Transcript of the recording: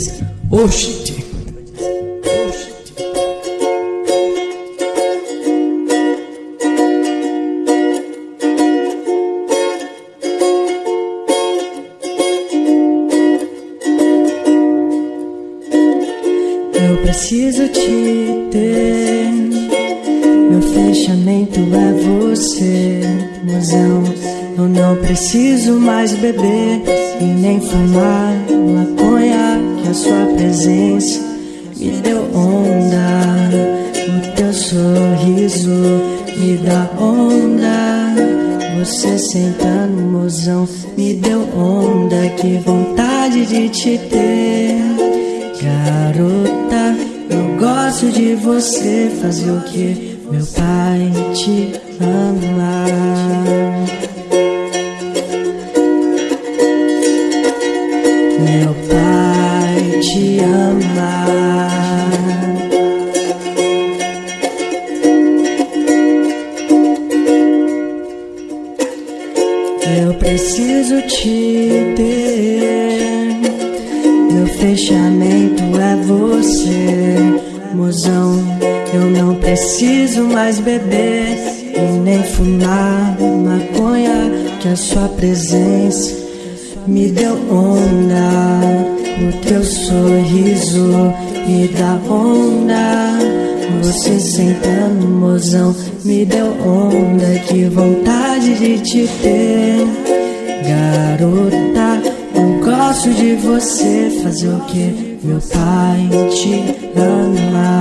dizer: Oxi. Eu preciso te ter. Meu fechamento é você, mozão. Eu não preciso mais beber e nem fumar maconha. A sua presença me deu onda. O teu sorriso me dá onda. Você sentando, mozão, me deu onda. Que vontade de te ter. Garota, eu gosto de você fazer o que meu pai te ama. Meu pai te ama. Eu preciso te ter. Meu fechamento é você, mozão. Eu não preciso mais beber e nem fumar maconha. Que a sua presença me deu onda. Teu sorriso me dá onda. Você sentando, mozão, me deu onda. Que vontade de te ter, garota. Eu gosto de você fazer o que meu pai te ama.